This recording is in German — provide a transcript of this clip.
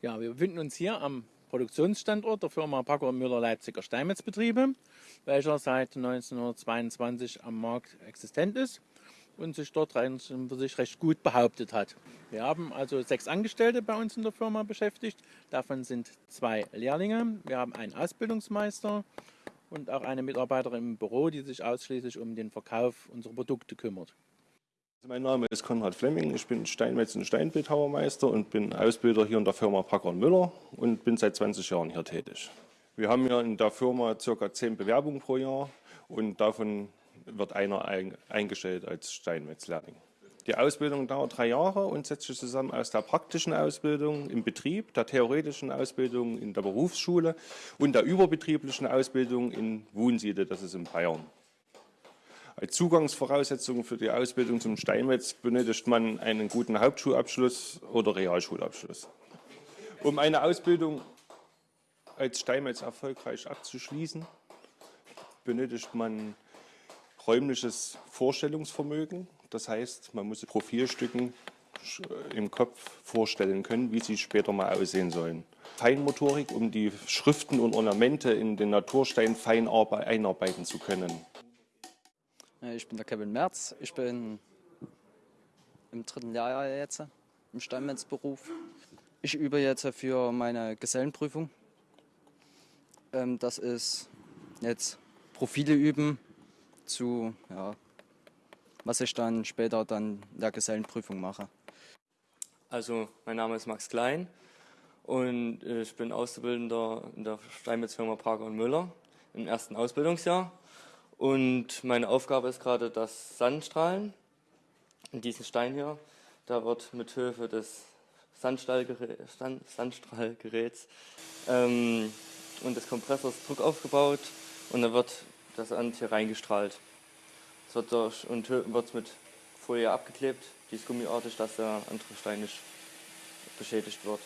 Ja, wir befinden uns hier am Produktionsstandort der Firma Packer Müller Leipziger Steinmetzbetriebe, welcher seit 1922 am Markt existent ist und sich dort rein sich recht gut behauptet hat. Wir haben also sechs Angestellte bei uns in der Firma beschäftigt. Davon sind zwei Lehrlinge. Wir haben einen Ausbildungsmeister und auch eine Mitarbeiterin im Büro, die sich ausschließlich um den Verkauf unserer Produkte kümmert. Also mein Name ist Konrad Flemming, ich bin Steinmetz- und Steinbildhauermeister und bin Ausbilder hier in der Firma Packer Müller und bin seit 20 Jahren hier tätig. Wir haben hier in der Firma ca. 10 Bewerbungen pro Jahr und davon wird einer eingestellt als Steinmetzlehrling. Die Ausbildung dauert drei Jahre und setzt sich zusammen aus der praktischen Ausbildung im Betrieb, der theoretischen Ausbildung in der Berufsschule und der überbetrieblichen Ausbildung in Wunsiede, das ist in Bayern. Als Zugangsvoraussetzung für die Ausbildung zum Steinmetz benötigt man einen guten Hauptschulabschluss oder Realschulabschluss. Um eine Ausbildung als Steinmetz erfolgreich abzuschließen, benötigt man räumliches Vorstellungsvermögen. Das heißt, man muss Profilstücken im Kopf vorstellen können, wie sie später mal aussehen sollen. Feinmotorik, um die Schriften und Ornamente in den Naturstein fein einarbeiten zu können. Äh, ich bin der Kevin Merz. Ich bin im dritten Jahr jetzt im Steinmetzberuf. Ich übe jetzt für meine Gesellenprüfung. Ähm, das ist jetzt Profile üben zu, ja, was ich dann später dann in der Gesellenprüfung mache. Also mein Name ist Max Klein und ich bin Auszubildender in der Steinmetzfirma Parker und Müller im ersten Ausbildungsjahr. Und meine Aufgabe ist gerade das Sandstrahlen. In diesem Stein hier, da wird mit Hilfe des Sandstrahlgeräts ähm, und des Kompressors Druck aufgebaut und dann wird das Sand hier reingestrahlt. Es wird durch und wird mit Folie abgeklebt, die ist gummiartig, dass der andere Stein nicht beschädigt wird.